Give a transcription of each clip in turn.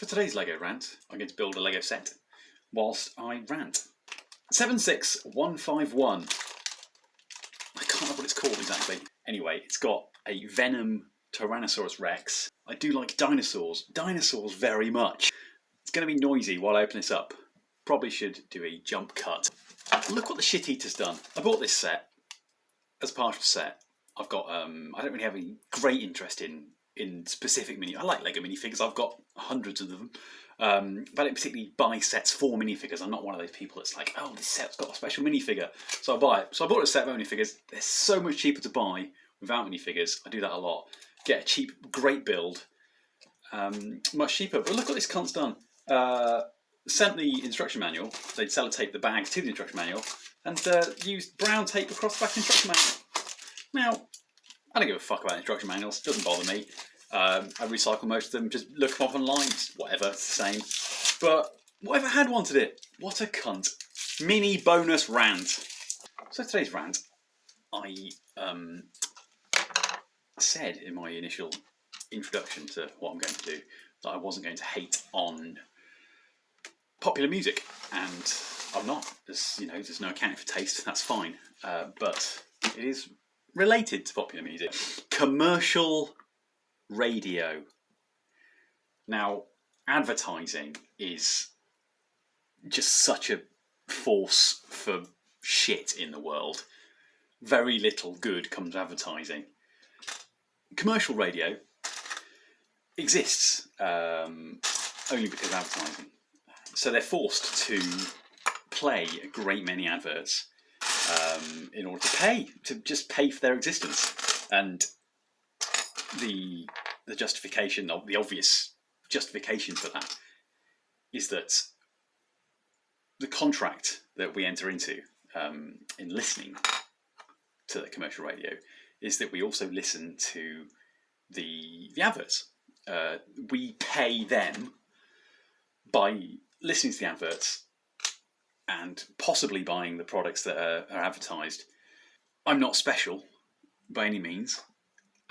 For today's LEGO rant, I'm going to build a LEGO set whilst I rant. 76151. I can't remember what it's called exactly. Anyway, it's got a Venom Tyrannosaurus Rex. I do like dinosaurs, dinosaurs very much. It's going to be noisy while I open this up. Probably should do a jump cut. Look what the shit eater's done. I bought this set as part of set. I've got, um, I don't really have any great interest in in specific mini. I like Lego minifigures. I've got hundreds of them. Um, but I don't particularly buy sets for minifigures. I'm not one of those people that's like, oh, this set's got a special minifigure, so I buy it. So I bought a set of minifigures. They're so much cheaper to buy without minifigures. I do that a lot. Get a cheap, great build, um, much cheaper. But look what this cunt's done. Uh, sent the instruction manual. They'd sellotape the bags to the instruction manual and uh, used brown tape across the back instruction manual. Now, I don't give a fuck about instruction manuals. It doesn't bother me. Um, I recycle most of them. Just look them up online. Whatever, it's the same. But whatever had wanted it? What a cunt. Mini bonus rant. So today's rant, I um, said in my initial introduction to what I'm going to do that I wasn't going to hate on popular music, and I'm not. There's you know there's no accounting for taste. That's fine, uh, but it is related to popular music. Commercial radio. Now, advertising is just such a force for shit in the world. Very little good comes advertising. Commercial radio exists um, only because of advertising. So they're forced to play a great many adverts um, in order to pay, to just pay for their existence. And the the justification, the obvious justification for that, is that the contract that we enter into um, in listening to the commercial radio is that we also listen to the the adverts. Uh, we pay them by listening to the adverts and possibly buying the products that are, are advertised. I'm not special by any means,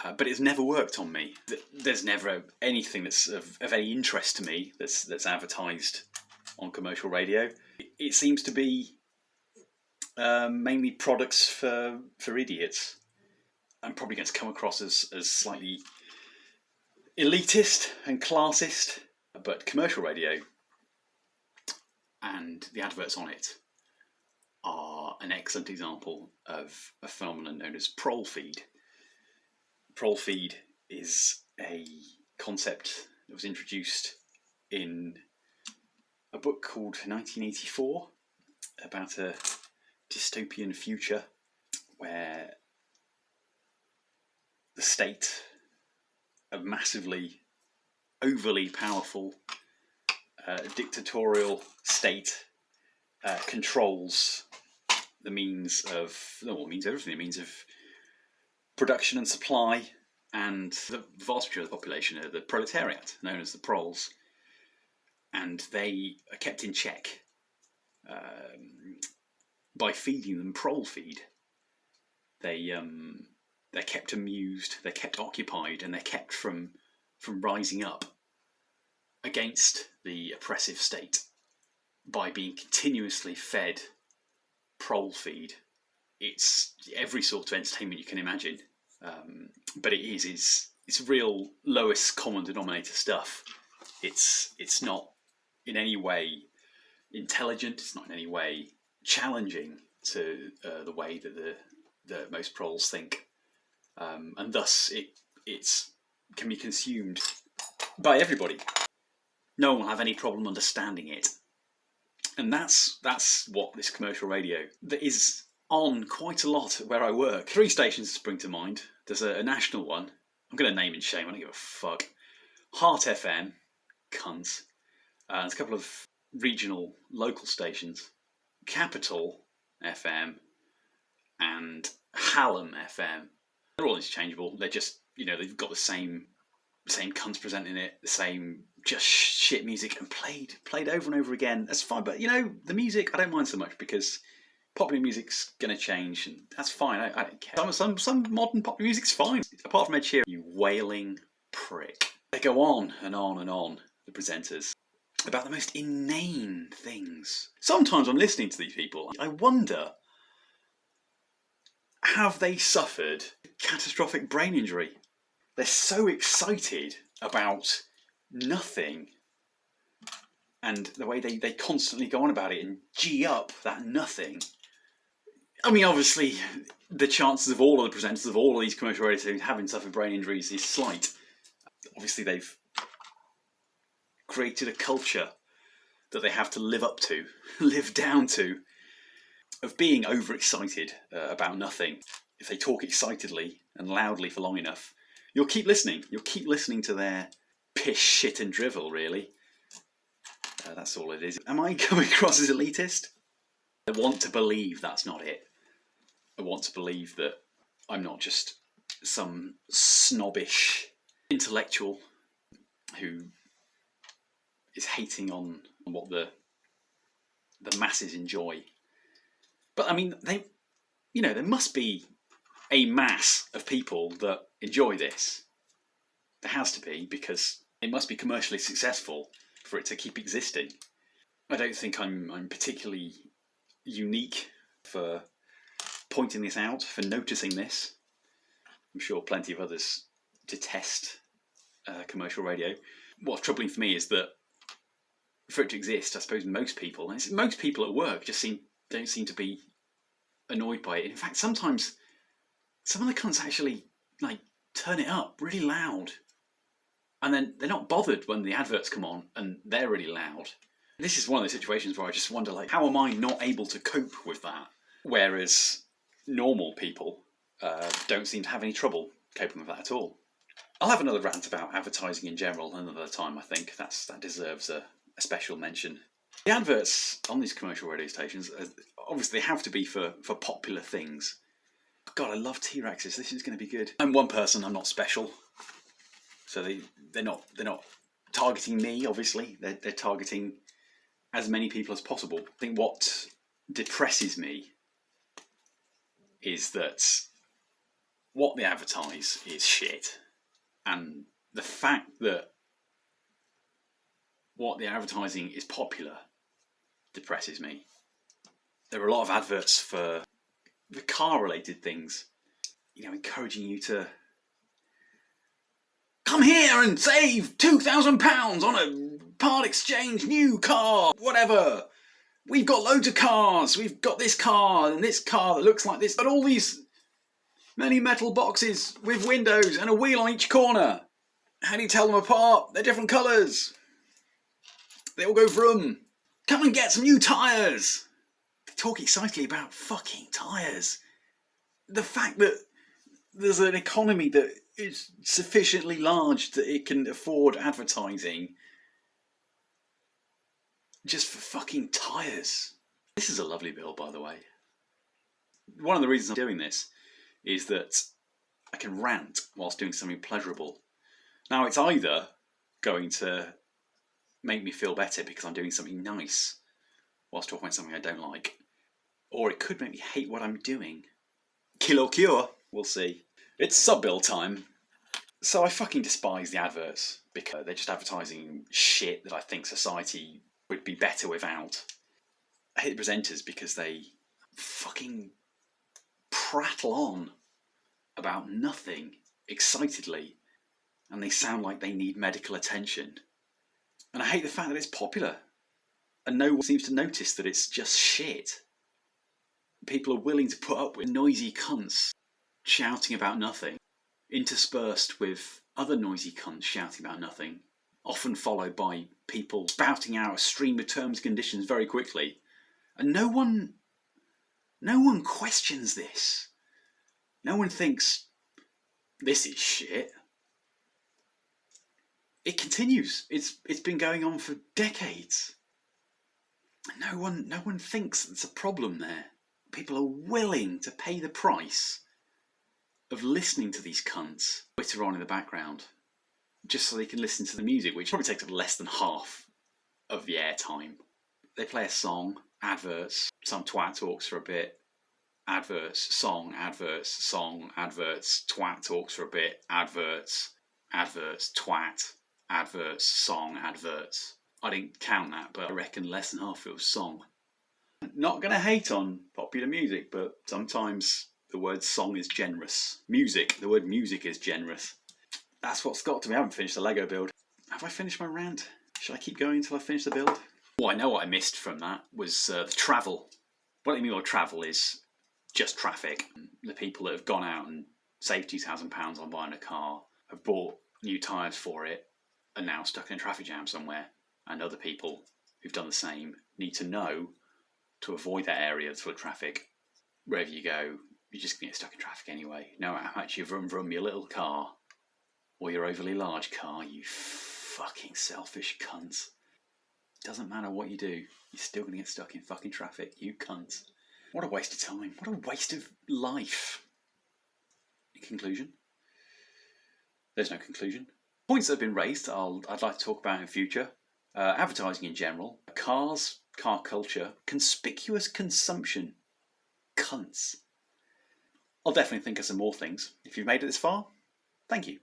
uh, but it's never worked on me. There's never anything that's of, of, any interest to me that's that's advertised on commercial radio. It seems to be um, mainly products for for idiots. I'm probably going to come across as, as slightly elitist and classist, but commercial radio and the adverts on it are an excellent example of a phenomenon known as prolefeed. Prol feed is a concept that was introduced in a book called 1984 about a dystopian future where the state, a massively overly powerful uh, dictatorial state uh, controls the means of, well, means everything. It means of production and supply, and the vast majority of the population are the proletariat, known as the proles, and they are kept in check um, by feeding them prolefeed. They um, they're kept amused, they're kept occupied, and they're kept from from rising up against the oppressive state by being continuously fed prolefeed. It's every sort of entertainment you can imagine, um, but it is it's it's real lowest common denominator stuff. It's it's not in any way intelligent. It's not in any way challenging to uh, the way that the the most proles think, um, and thus it it's can be consumed by everybody no one will have any problem understanding it. And that's that's what this commercial radio that is on quite a lot where I work. Three stations spring to mind. There's a, a national one. I'm going to name and shame. I don't give a fuck. Heart FM, cunts. Uh, there's a couple of regional local stations. Capital FM and Hallam FM. They're all interchangeable. They're just you know they've got the same same cunts presenting it, the same just shit music, and played played over and over again. That's fine, but you know the music I don't mind so much because popular music's gonna change, and that's fine. I, I don't care. Some, some some modern popular music's fine, apart from Ed Sheeran. You wailing prick. They go on and on and on. the presenters, about the most inane things. Sometimes I'm listening to these people, I wonder have they suffered catastrophic brain injury? They're so excited about nothing and the way they, they constantly go on about it and G up that nothing. I mean, obviously, the chances of all of the presenters of all of these commercial radio stations having suffered brain injuries is slight. Obviously, they've created a culture that they have to live up to, live down to, of being overexcited uh, about nothing. If they talk excitedly and loudly for long enough, you'll keep listening. You'll keep listening to their piss, shit, and drivel, really. Uh, that's all it is. Am I coming across as elitist? I want to believe that's not it. I want to believe that I'm not just some snobbish intellectual who is hating on what the the masses enjoy. But I mean, they, you know, there must be a mass of people that enjoy this. There has to be because it must be commercially successful for it to keep existing. I don't think I'm I'm particularly unique for pointing this out, for noticing this. I'm sure plenty of others detest uh, commercial radio. What's troubling for me is that for it to exist, I suppose most people, most people at work, just seem don't seem to be annoyed by it. In fact, sometimes some of the cunts actually like turn it up really loud and then they're not bothered when the adverts come on and they're really loud. This is one of the situations where I just wonder, like, how am I not able to cope with that? Whereas normal people uh, don't seem to have any trouble coping with that at all. I'll have another rant about advertising in general another time. I think that's that deserves a, a special mention. The adverts on these commercial radio stations, obviously, have to be for for popular things. God, I love T-Rexes. This is going to be good. I'm one person. I'm not special. So they they're not they're not targeting me. Obviously, they're they're targeting as many people as possible. I think what depresses me is that what they advertise is shit, and the fact that what they're advertising is popular depresses me. There are a lot of adverts for the car related things, you know, encouraging you to Come here and save £2,000 on a part exchange new car, whatever. We've got loads of cars. We've got this car and this car that looks like this. But all these many metal boxes with windows and a wheel on each corner. How do you tell them apart? They're different colours. They all go vroom. Come and get some new tyres. Talk excitedly about fucking tyres. The fact that there's an economy that is sufficiently large that it can afford advertising just for fucking tyres. This is a lovely bill, by the way. One of the reasons I'm doing this is that I can rant whilst doing something pleasurable. Now, it's either going to make me feel better because I'm doing something nice whilst talking about something I don't like, or it could make me hate what I'm doing. Kill or cure, we'll see. It's sub bill time. So I fucking despise the adverts because they're just advertising shit that I think society would be better without. I hate the presenters because they fucking prattle on about nothing excitedly and they sound like they need medical attention. And I hate the fact that it's popular and no one seems to notice that it's just shit. People are willing to put up with noisy cunts shouting about nothing, interspersed with other noisy cunts shouting about nothing, often followed by people spouting out a stream of terms and conditions very quickly. And no one, no one questions this. No one thinks, this is shit. It continues. It's it's been going on for decades. No one no one thinks there's a problem there. People are willing to pay the price of listening to these cunts Twitter on in the background just so they can listen to the music, which probably takes up less than half of the airtime. They play a song, adverts, some twat talks for a bit, adverts, song, adverts, song, adverts, twat talks for a bit, adverts, adverts, twat, adverts, song, adverts. I didn't count that, but I reckon less than half of it was song. Not going to hate on popular music, but sometimes the word song is generous. Music, the word music is generous. That's what's got to me. I haven't finished the Lego build. Have I finished my rant? Should I keep going until I finish the build? Well, I know what I missed from that was uh, the travel. What I mean by travel is just traffic. The people that have gone out and saved £2,000 on buying a car, have bought new tyres for it, are now stuck in a traffic jam somewhere. And other people who've done the same need to know to avoid that area of traffic. Wherever you go, you're just going to get stuck in traffic anyway. No matter how much you vroom vroom your little car or your overly large car, you fucking selfish cunts. Doesn't matter what you do, you're still going to get stuck in fucking traffic, you cunts. What a waste of time. What a waste of life. In conclusion, there's no conclusion. Points that have been raised, I'll, I'd like to talk about in future. Uh, advertising in general, cars, car culture, conspicuous consumption, cunts. I'll definitely think of some more things. If you've made it this far, thank you.